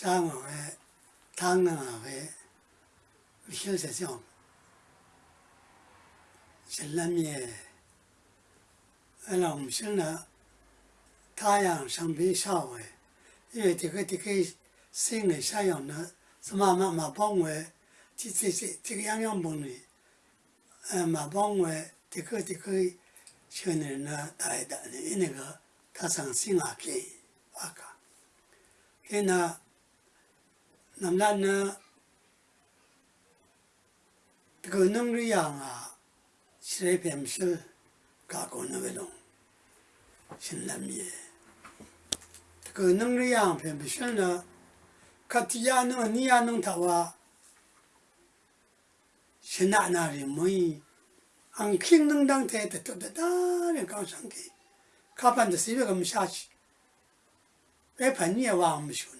shāngā wē, tāngā wē, wīshāl sā siyōng. Shillam yē, ālā wīshāl nā, tāyāng shāngbī shā wē, yē tīkā tīkā sīng nā shā yōng nā, sā mā mā bōng wē, tī tī tī tīkā yāng yāng bōng nī, mā bōng wē, tīkā tīkā shā nā nā tāi dā nī, yī nā kā tā sāng sīng ā kī, ā kā. Kī nā, namla na tigo nungri ya nga shirei pemshil ka kono wedong shinlam ye tigo nungri ya nga pemshil na kati ya nung ni ya nung tawa shina na ri mui ang king nung dang te te to da da ri gang shang ki ka pan de si be gam sha chi pe pan ye wa am shun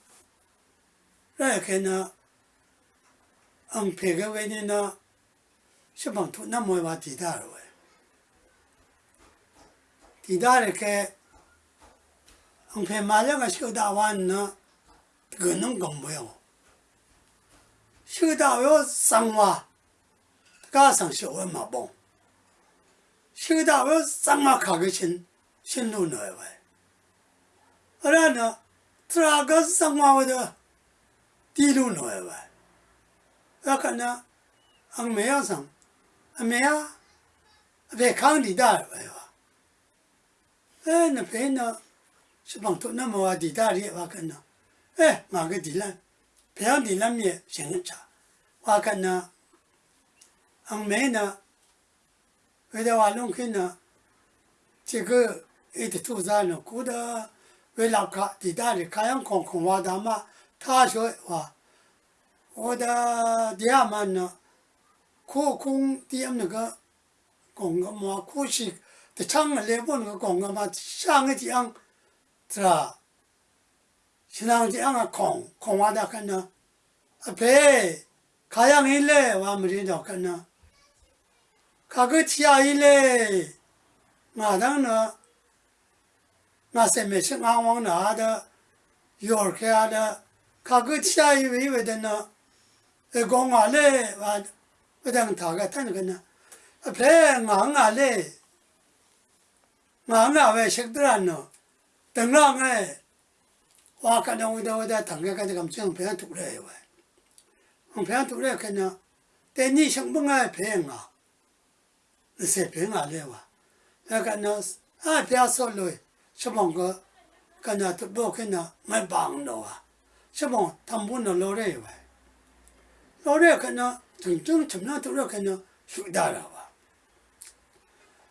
那么的，莫让个喷吧没喷去新疆啊里，什么的地面呢？什么的个里要看呢？可能个没晓得，可能个没晓得，这当我，这可能和我的里要哎喂。这个能跟来看呢，俺拍个外面呢，小帮土那么话地大了喂，地大了开，俺拍马两个小大碗呢，个能跟不要，小大要生娃，加上小碗嘛帮，小大要生娃卡个钱，钱都拿喂，后来呢？这个是生活的地路呢？喂，那可能俺没有上，没有，在康地大喂哇。哎，那边呢？是帮助那么话地大的话可能，哎，哪个地呢？平常地那面行差，话可能，俺没呢。为了话弄去呢，这个一直做啥呢？过得。为了看地大的看样空空话的嘛，他说话，我的第二嘛呢，空空第二那个空个嘛，空是的唱个来不那个空个嘛，上个地方是吧？现在地方啊空空话的看呢，啊别看样一来我没听到看呢，看个天一来，我当呢。那些没吃俺往哪的，幼儿开的，他个下一位位的呢，呃，讲话嘞，完，不等他个他那个呢，啊，陪俺俺嘞，俺俺为识得人呢，等让哎，我看到我的我的同学看这个正陪俺读嘞喂，我陪俺读嘞看呢，但你想不爱陪俺，那些陪俺嘞哇，那个呢，啊，不要说了。小朋个，跟那都不跟那没帮到啊！小朋他们不能老来喂，老来跟那真正怎么样都要跟那学大了吧！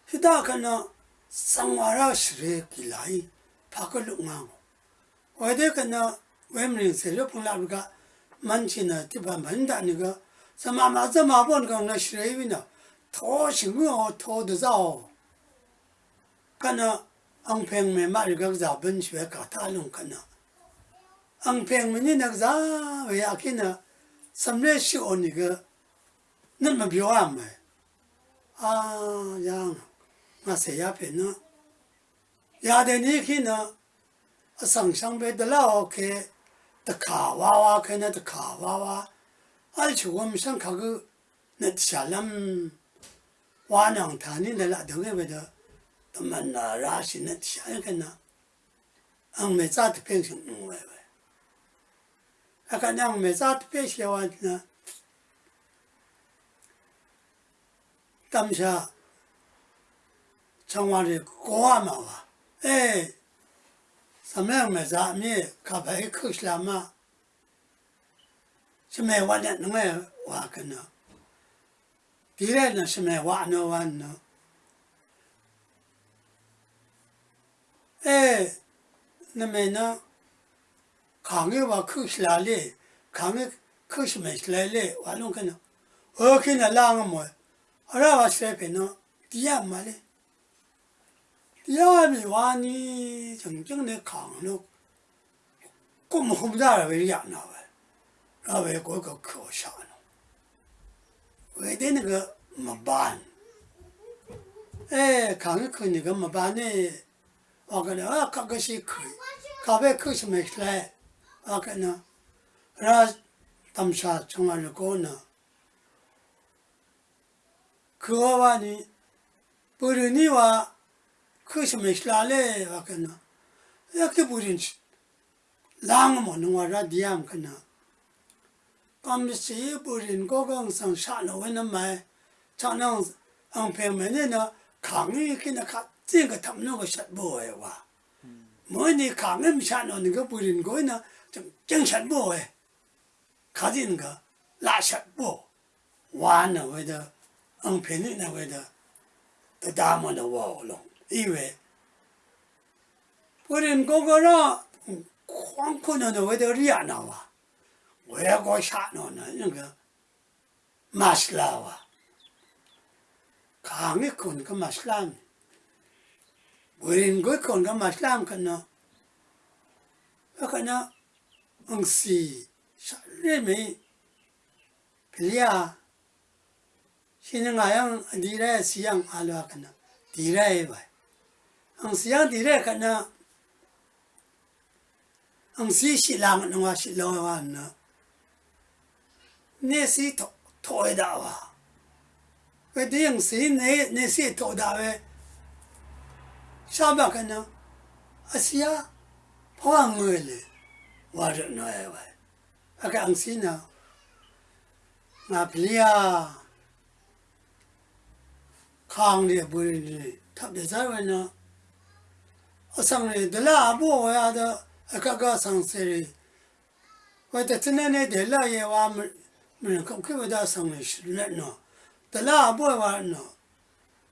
学大跟那生活上是给来，怕个路啊！我得跟那外面人谁就碰到那个门前呢，地方门的那个，这妈妈这妈妈那个那学因为呢，掏钱哦，掏得着，跟那。ang peng me ma riga za ben chwe ka ta long kana ang peng me ni nak za we akina samle shi o niga nan ma bio am me a yang ma se ya pe no ya de ni ki na a sang sang be de la o ke de ka wa wa ke na de ka wa wa al chu wo mi sang ka gu na sha lam wa nang ta ni de la de ge be de 他们那拉些那下一个呢，俺没咋的变成弄 아까 냥 메자트 페시와나. 담샤 정말이 고아마와. 에 삼양 메자미 가바이 크슬라마. 심에 와냐 능에 와거나. 디레는 심에 와노 와노 에 너메나 강에 와 크실라레 강에 크시메실레 와롱 그나 어케나 랑은 뭐 알아와 세페노 디야 말레 디야미 와니 정정내 강노 꿈 홈다라 왜 야나 왜 라왜 그거 커샤노 왜 되는 거뭐 반. 에 강에 크니까 뭐 반에 와그네 아 가것이 크 가베 크시메실레 아까나 라 담사 정말 고나 그와니 버르니와 크시메 실라레 아까나 이렇게 부린지 랑 먹는 거라 디암 그나 밤시 부린 고강상 샤나 왜는 말 장능 엉패면에나 강이 있기나 가 찌가 담는 것이 뭐예요 와 뭐니 강음 샤노는 거 부린 거나 就精神不会，看见那个拉神不，完了为的，嗯，平日那为的，都大么的忘了，因为不人过个让，光可能的为的热闹啊，我也搞下那那那个，马斯拉啊，看你看那个马斯拉呢。Werin goi kon ga maslam kana. Kana ang si sa 嗯，是日本，不是啊？现在那样，地来西洋阿了可能地来吧，嗯，西洋地来可能，嗯，是西洋的话，西洋的话呢，那是土土的大吧？那地方是那那是土大呗？啥吧可能？阿西啊，破案了！war no e wa aka ang si na nga plia khang le bu ni thap de zar wa na asang le de la bo ya da aka ga sang se ri wa de chen ne de la ye wa mi ko ke wa da sang le shi le no de la bo wa no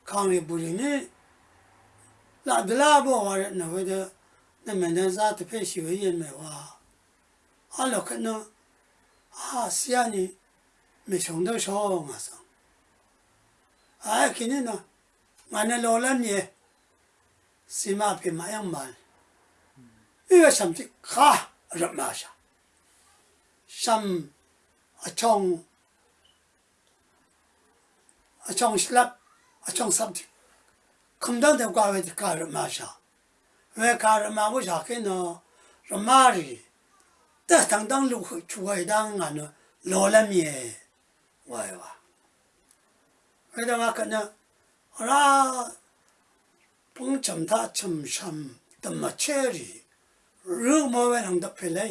khang le bu ni la de la bo wa na wa de na men da za te pe shi wa ye me wa 알로 끝나 아 시안이 몇 정도 쇼마서 아 걔네나 만에 로란예 sima pi mayang mal. Iwa samti ka rabmasha. Sam achong, achong shlap, achong samti. Kumdang de kwa we ka rabmasha. We ka rabmasha ke no ramari. tā tāngdāng lūk chūgāidāng ngā nō lōlam yē wāi wā. Kādā wā kā nā rā pōng cham tā cham sham tam mā chē rī rū mō wē rāng dā pē lē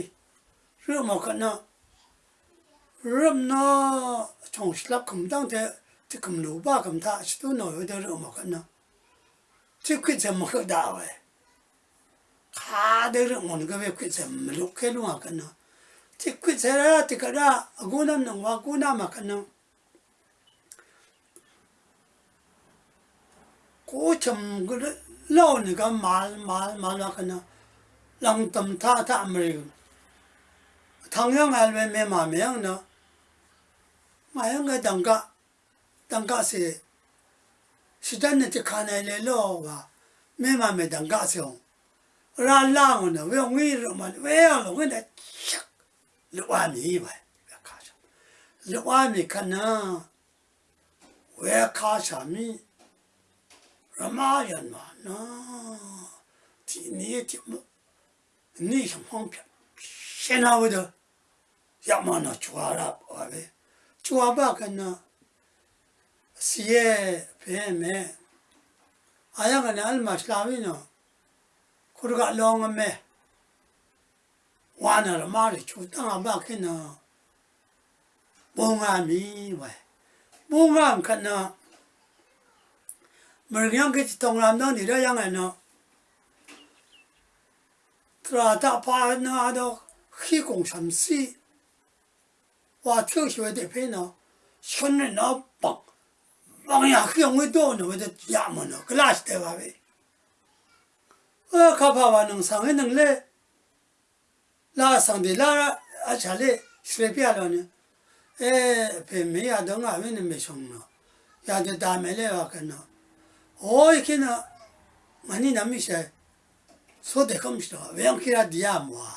rū mō kā nā rūm nō chōng shilab kum tāng tē tī kum lū bā kum tā chī tū nō yō tē rū mō kā nā tī kī tsē mō kā dā wē kā dē rū mō nī kā wē kī tsē mō lū kē lū ngā kā nā 块在那这个那姑娘能话姑娘嘛可能，过程个老那个马马马那可能，让他们他他没有，同样还没没马名呢，马样个当个当个是。是真的就看来来了吧，لوامي إيوه وكاشا لوامي كنا وكاشا مي رمايان ما نا تي نيتي مو نيشم هنبيا شناودا 야마나 주아라 아베 주아바 간나 시에 뱀에 아야가네 알마 슬라위노 코르가 롱메 wana la mari chu tanga ba kina bonga mi wa bonga kan na. Mer yang ke tong lam na ni da yang na. Tra ta pa na do khi kong sam si. Wa chu shi wa de pe na. Shon ne na ba bang ya khi ong do no de ya mo no class de ba be ཁ ཕ བ ནང སང ནང ལེ lā sāngbi lā ā chāli shrepi ā lōni ē pē mē yā dō ngā wē nī mē shōng nō yā dō dā mē lē wā kā nō o yī kī nā ngā nī nā mī shē sō dē kōm shī tō wē yāng kī rā dī yā mō wā